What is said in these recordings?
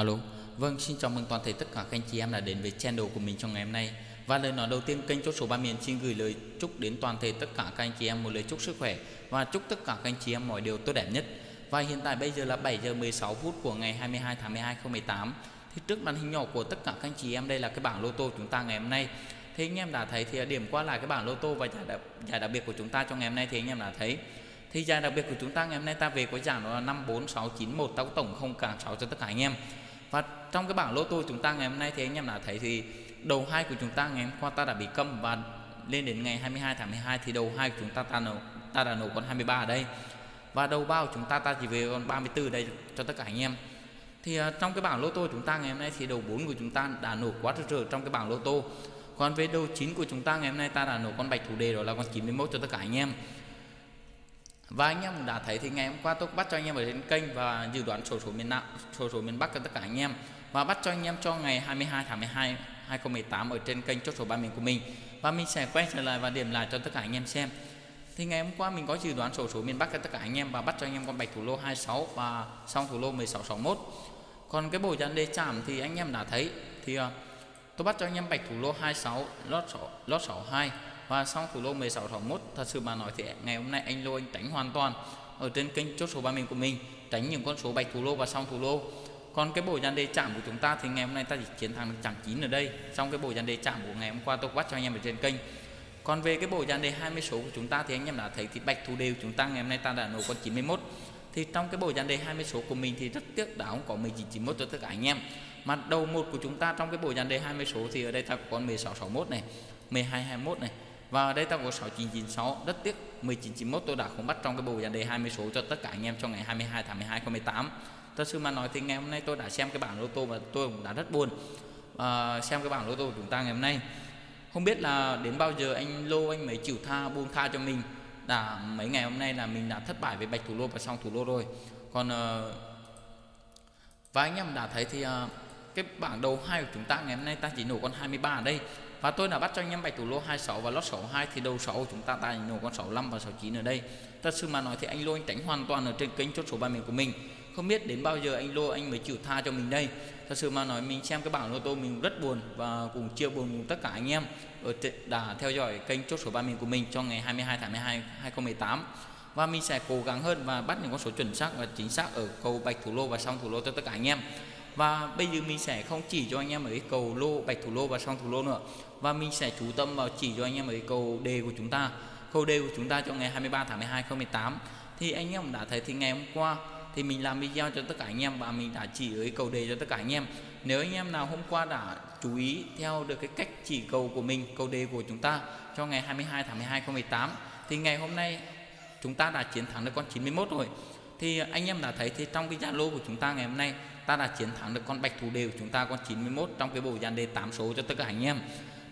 Alo, vâng xin chào mừng toàn thể tất cả các anh chị em đã đến với channel của mình trong ngày hôm nay. Và lời nói đầu tiên kênh chốt số 3 miền xin gửi lời chúc đến toàn thể tất cả các anh chị em một lời chúc sức khỏe Và chúc tất cả các anh chị em mọi điều tốt đẹp nhất. Và hiện tại bây giờ là 7 giờ 16 phút của ngày 22 tháng 12 2018 Thì trước màn hình nhỏ của tất cả các anh chị em đây là cái bảng lô tô chúng ta ngày hôm nay. Thì anh em đã thấy thì điểm qua lại cái bảng lô tô và giải đặc, giải đặc biệt của chúng ta trong ngày hôm nay thì anh em đã thấy. Thì giải đặc biệt của chúng ta ngày hôm nay ta về có giảm đó là 54691 ta tổng không cả 6 cho tất cả anh em và trong cái bảng lô tô chúng ta ngày hôm nay thì anh em đã thấy thì đầu hai của chúng ta ngày hôm qua ta đã bị câm và lên đến ngày 22 tháng 12 thì đầu hai của chúng ta ta nổ ta đã nổ con 23 ở đây. Và đầu bao chúng ta ta chỉ về con 34 đây cho tất cả anh em. Thì uh, trong cái bảng lô tô chúng ta ngày hôm nay thì đầu 4 của chúng ta đã nổ quá rực rỡ trong cái bảng lô tô. Còn về đầu 9 của chúng ta ngày hôm nay ta đã nổ con bạch thủ đề đó là con 91 cho tất cả anh em và anh em đã thấy thì ngày hôm qua tôi bắt cho anh em ở trên kênh và dự đoán sổ số miền Nam, sổ số miền Bắc cho tất cả anh em và bắt cho anh em cho ngày 22 tháng 12 2018 ở trên kênh chốt số ba miền của mình và mình sẽ quay trở lại và điểm lại cho tất cả anh em xem. Thì ngày hôm qua mình có dự đoán sổ số miền Bắc cho tất cả anh em và bắt cho anh em con bạch thủ lô 26 và xong thủ lô 1661. Còn cái bộ dàn đề chạm thì anh em đã thấy thì ờ, tôi bắt cho anh em bạch thủ lô 26 lót 6 lót 62 và xong thủ lô 1661 thật sự mà nói thì ngày hôm nay anh lô anh tránh hoàn toàn ở trên kênh chốt số 30 của mình, tránh những con số bạch thủ lô và xong thủ lô. Còn cái bộ dàn đề chạm của chúng ta thì ngày hôm nay ta chỉ chiến thắng được chạm 9 ở đây. Trong cái bộ dàn đề chạm của ngày hôm qua tôi bắt cho anh em ở trên kênh. Còn về cái bộ dàn đề 20 số của chúng ta thì anh em đã thấy thì bạch thủ đều chúng ta ngày hôm nay ta đã nổ con 91 thì trong cái bộ dàn đề 20 số của mình thì rất tiếc đã không có 1991 cho tất cả anh em. Mà đầu một của chúng ta trong cái bộ dàn đề 20 số thì ở đây ta có con 1661 này 1221 này và ở đây ta có 6996 rất tiếc 1991 tôi đã không bắt trong cái bộ dàn đề 20 số cho tất cả anh em trong ngày 22 tháng 12 2018 thật sự mà nói thì ngày hôm nay tôi đã xem cái bảng lô tô và tôi cũng đã rất buồn à, xem cái bảng lô tô của chúng ta ngày hôm nay. Không biết là đến bao giờ anh lô anh mới chịu tha buông tha cho mình. Đã mấy ngày hôm nay là mình đã thất bại với bạch thủ lô và xong thủ lô rồi. Còn à, và anh em đã thấy thì à, cái bảng đầu hai của chúng ta ngày hôm nay ta chỉ nổ con 23 ở đây. Và tôi đã bắt cho anh em bạch thủ lô 26 và lót 62 thì đầu 6 chúng ta ta nổ con 65 và 69 ở đây. Thật sự mà nói thì anh lô anh tránh hoàn toàn ở trên kênh chốt số 30 của mình. Không biết đến bao giờ anh lô, anh mới chịu tha cho mình đây. Thật sự mà nói mình xem cái bảng lô tô mình rất buồn và cùng chia buồn cùng tất cả anh em ở đã theo dõi kênh chốt số 30 của mình cho ngày 22 tháng 12 2018 và mình sẽ cố gắng hơn và bắt những con số chuẩn xác và chính xác ở cầu bạch thủ lô và xong thủ lô cho tất cả anh em và bây giờ mình sẽ không chỉ cho anh em ở cái cầu lô, bạch thủ lô và song thủ lô nữa. Và mình sẽ chú tâm vào chỉ cho anh em ở cái cầu đề của chúng ta. Cầu đề của chúng ta cho ngày 23 tháng 12 2018 thì anh em đã thấy thì ngày hôm qua thì mình làm video cho tất cả anh em và mình đã chỉ ở cái cầu đề cho tất cả anh em. Nếu anh em nào hôm qua đã chú ý theo được cái cách chỉ cầu của mình, cầu đề của chúng ta cho ngày 22 tháng 12 2018 thì ngày hôm nay chúng ta đã chiến thắng được con 91 rồi. Thì anh em đã thấy thì trong cái Zalo của chúng ta ngày hôm nay ta đã chiến thắng được con bạch thủ đều, chúng ta con 91 trong cái bộ dàn đề 8 số cho tất cả anh em.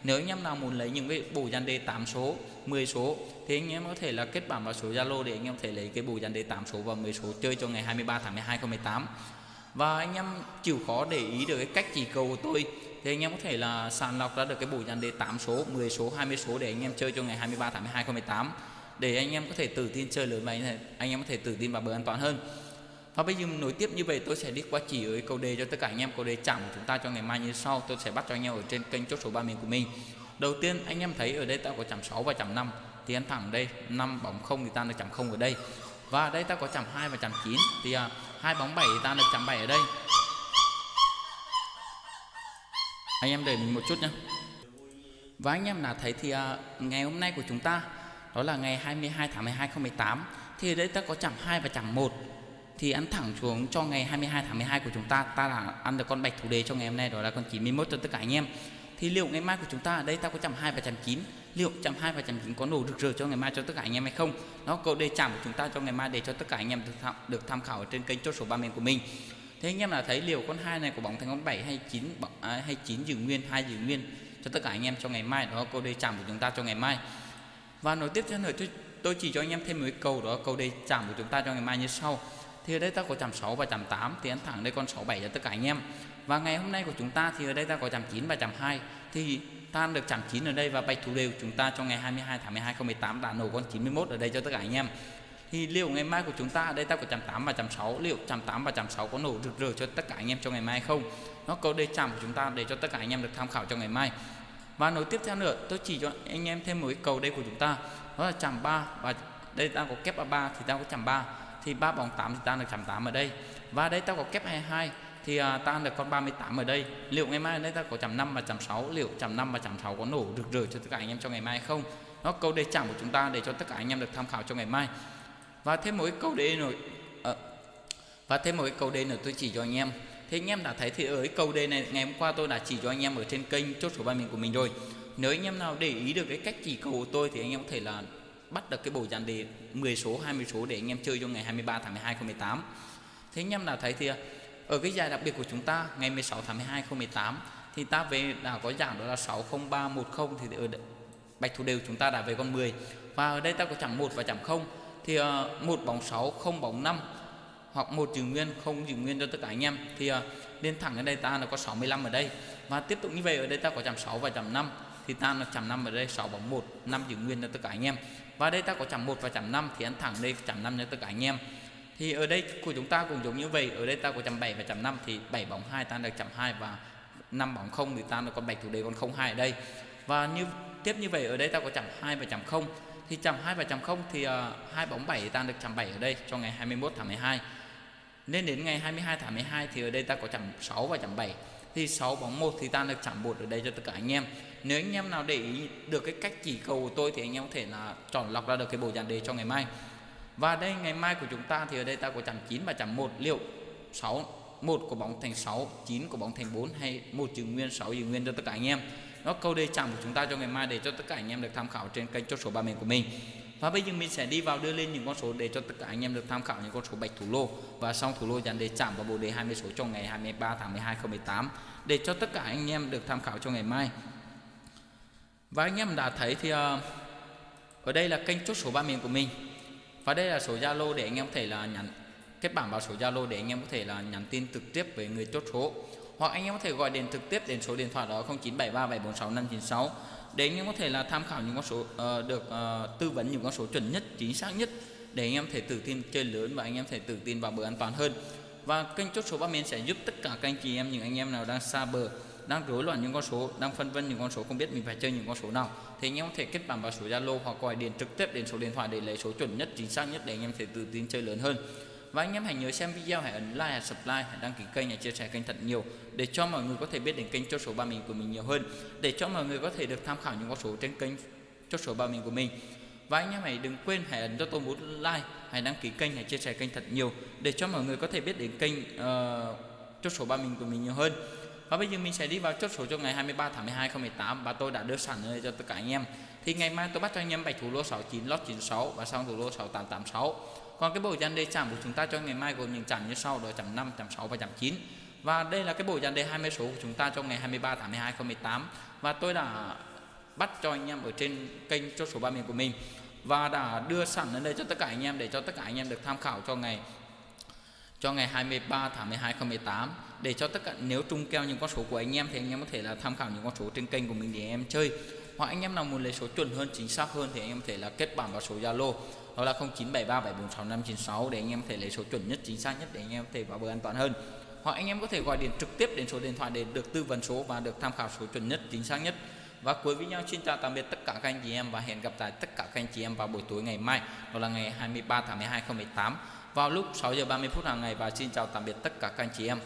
Nếu anh em nào muốn lấy những cái bộ dàn đề 8 số 10 số, thì anh em có thể là kết bạn vào số Zalo để anh em thể lấy cái bộ dàn đề 8 số và 10 số chơi cho ngày 23 tháng 12 2018 và anh em chịu khó để ý được cái cách chỉ cầu của tôi, thì anh em có thể là sàng lọc ra được cái bộ dàn đề 8 số 10 số 20 số để anh em chơi cho ngày 23 tháng 12 2018 để anh em có thể tự tin chơi lớn và anh em có thể tự tin vào bờ an toàn hơn và bây giờ nối tiếp như vậy tôi sẽ đi qua chỉ ở câu đề cho tất cả anh em. Câu đề chạm của chúng ta cho ngày mai như sau. Tôi sẽ bắt cho anh em ở trên kênh chốt số 3 miền của mình. Đầu tiên anh em thấy ở đây ta có chạm 6 và chạm 5 thì anh thẳng đây 5 bóng không thì ta được chạm không ở đây. Và đây ta có chạm 2 và chạm 9 thì à, hai bóng 7 thì ta được chạm 7 ở đây. Anh em đợi mình một chút nhé và anh em đã thấy thì à, ngày hôm nay của chúng ta đó là ngày 22 tháng 12 2018 thì ở đây ta có chạm 2 và chạm 1 thì ăn thẳng xuống cho ngày 22 tháng 12 của chúng ta ta là ăn được con bạch thủ đề cho ngày hôm nay đó là con 91 cho tất cả anh em. Thì liệu ngày mai của chúng ta ở đây ta có chạm 2 và chạm 9 liệu chạm 2 và chạm 9 có nổ rực rỡ cho ngày mai cho tất cả anh em hay không? Nó câu đề chạm của chúng ta cho ngày mai để cho tất cả anh em được tham, được tham khảo ở trên kênh chốt số 3 miền của mình. Thế anh em là thấy liệu con hai này của bóng thành con 7 hay 9 à, hay 9 giữ nguyên hai giữ nguyên cho tất cả anh em cho ngày mai? Đó câu đề chạm của chúng ta cho ngày mai. Và nối tiếp theo nữa tôi, tôi chỉ cho anh em thêm một cái câu đó câu đề chạm của chúng ta cho ngày mai như sau thì ở đây ta có chạm 6 và chạm 8 thì anh thẳng đây con 67 cho tất cả anh em. Và ngày hôm nay của chúng ta thì ở đây ta có chạm 9 và chạm 2 thì ta được chạm 9 ở đây và bạch thủ đều chúng ta cho ngày 22 tháng 12 2018 đã nổ con 91 ở đây cho tất cả anh em. Thì liệu ngày mai của chúng ta ở đây ta có chạm 8 và chạm 6 liệu chạm 8 và chạm 6 có nổ rực rỡ cho tất cả anh em cho ngày mai không? Nó có đề chạm của chúng ta để cho tất cả anh em được tham khảo cho ngày mai. Và nối tiếp theo nữa, tôi chỉ cho anh em thêm một cái cầu đây của chúng ta. Đó là chạm 3 và đây ta có kép 3 thì ta có chạm 3 thì ba bằng 8 thì ta được chạm 8 ở đây. Và đây ta có kép 22 thì à, ta được con 38 ở đây. Liệu ngày mai ở đây ta có chạm 5 và chạm 6 liệu chạm 5 và chạm 6 có nổ rực rỡ cho tất cả anh em trong ngày mai không? Nó câu đề chạm của chúng ta để cho tất cả anh em được tham khảo cho ngày mai. Và thêm một cái câu đề nữa à, và thêm một cái câu đề nữa tôi chỉ cho anh em. Thế anh em đã thấy thì ở cái câu đề này ngày hôm qua tôi đã chỉ cho anh em ở trên kênh chốt số ba miền của mình rồi. Nếu anh em nào để ý được cái cách chỉ cầu của tôi thì anh em có thể là bắt được cái bộ dàn đề 10 số 20 số để anh em chơi cho ngày 23 tháng 12 2018 thế anh em nào thấy thì, ở cái giải đặc biệt của chúng ta, ngày 16 tháng 12 2018 thì ta về đã có giảm đó là 60310 thì ở bạch thủ đều chúng ta đã về con 10 và ở đây ta có chẳng 1 và chẳng 0 thì ờ, một bóng 6 không bóng 5 hoặc một giữ nguyên, không giữ nguyên cho tất cả anh em. Thì ờ, lên thẳng ở đây ta là có 65 ở đây. Và tiếp tục như vậy, ở đây ta có chạm 6 và chạm 5 thì ta là chạm 5 ở đây 6 bóng 1 5 giữ nguyên cho tất cả anh em. Và đây ta có chạm 1 và chạm 5 thì ăn thẳng đây chạm 5 cho tất cả anh em. Thì ở đây của chúng ta cũng giống như vậy ở đây ta có chạm 7 và chạm 5 thì 7 bóng 2 ta được chạm 2 và 5 bóng 0 thì ta là con bạch thủ đề còn 0 2 ở đây. Và như tiếp như vậy ở đây ta có chạm 2 và chạm 0 thì chạm 2 và chạm 0 thì ờ, hai uh, bóng 7 ta được chạm 7 ở đây cho ngày 21 tháng 12 nên đến ngày 22 tháng 12 thì ở đây ta có chạm 6 và chạm 7 thì 6 bóng 1 thì ta được chạm bột ở đây cho tất cả anh em. Nếu anh em nào để ý được cái cách chỉ cầu của tôi thì anh em có thể là chọn lọc ra được cái bộ dàn đề cho ngày mai. Và đây, ngày mai của chúng ta thì ở đây ta có chạm 9 và chạm 1 liệu 6 một của bóng thành 6 9 của bóng thành 4 hay một giữ nguyên 6 giữ nguyên cho tất cả anh em? Nó câu đề chạm của chúng ta cho ngày mai để cho tất cả anh em được tham khảo trên kênh chốt số ba miền của mình và bây giờ mình sẽ đi vào đưa lên những con số để cho tất cả anh em được tham khảo những con số bạch thủ lô. Và xong thủ lô dàn đề chạm vào bộ đề 20 số trong ngày 23 tháng 12 2018 để cho tất cả anh em được tham khảo cho ngày mai. Và anh em đã thấy thì uh, ở đây là kênh chốt số ba miền của mình. Và đây là số Zalo để anh em có thể là nhắn kết bạn vào số Zalo để anh em có thể là nhắn tin trực tiếp với người chốt số hoặc anh em có thể gọi điện trực tiếp đến số điện thoại đó 0973746596 để anh em có thể là tham khảo những con số uh, được uh, tư vấn những con số chuẩn nhất chính xác nhất để anh em thể tự tin chơi lớn và anh em thể tự tin vào bờ an toàn hơn. Và kênh chốt số ba miền sẽ giúp tất cả các anh chị em những anh em nào đang xa bờ đang rối loạn những con số đang phân vân những con số không biết mình phải chơi những con số nào thì anh em có thể kết bạn vào số Zalo hoặc gọi điện trực tiếp đến số điện thoại để lấy số chuẩn nhất chính xác nhất để anh em thể tự tin chơi lớn hơn và anh em hãy nhớ xem video hãy ấn like hãy subscribe hãy đăng ký kênh hãy chia sẻ kênh thật nhiều để cho mọi người có thể biết đến kênh chốt số ba mình của mình nhiều hơn để cho mọi người có thể được tham khảo những con số trên kênh chốt số ba mình của mình. Và anh em hãy đừng quên hãy ấn cho tôi một like hãy đăng ký kênh hãy chia sẻ kênh thật nhiều để cho mọi người có thể biết đến kênh ờ, uh, chốt số ba mình của mình nhiều hơn. Và bây giờ mình sẽ đi vào chốt số cho ngày 23 tháng 12 2018 và tôi đã đưa sẵn ở cho tất cả anh em. Thì ngày mai tôi bắt cho anh em bạch thủ lô 69 lót 96 và xong thủ lô 6886 còn cái bộ dàn đề chạm của chúng ta cho ngày mai gồm những chạm như sau, đó chạm 5 chạm 6 và chạm 9 và đây là cái bộ dàn đề 20 số của chúng ta cho ngày 23 tháng 12 2018 và tôi đã bắt cho anh em ở trên kênh chốt số ba miền của mình. Và đã đưa sẵn lên đây cho tất cả anh em để cho tất cả anh em được tham khảo cho ngày cho ngày 23 tháng 12 2018 để cho tất cả, nếu trung keo những con số của anh em thì anh em có thể là tham khảo những con số trên kênh của mình để em chơi. Hoặc anh em nào muốn lấy số chuẩn hơn, chính xác hơn thì anh em có thể là kết bạn vào số Zalo đó là 0973746596 để anh em có thể lấy số chuẩn nhất, chính xác nhất để anh em có thể vào bờ an toàn hơn. Hoặc anh em có thể gọi điện trực tiếp đến số điện thoại để được tư vấn số và được tham khảo số chuẩn nhất, chính xác nhất. Và cuối video xin chào tạm biệt tất cả các anh chị em và hẹn gặp lại tất cả các anh chị em vào buổi tối ngày mai, đó là ngày 23 tháng 12 2018 vào lúc 6 giờ 30 phút hàng ngày. Và xin chào tạm biệt tất cả các anh chị em.